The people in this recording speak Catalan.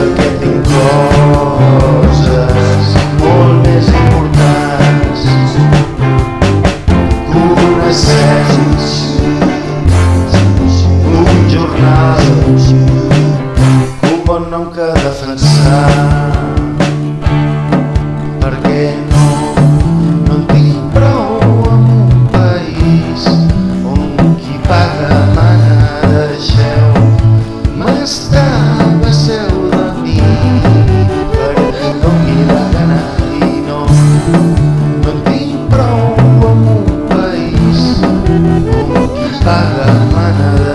perquè tinc coses molt més importants. Que una certa para manada.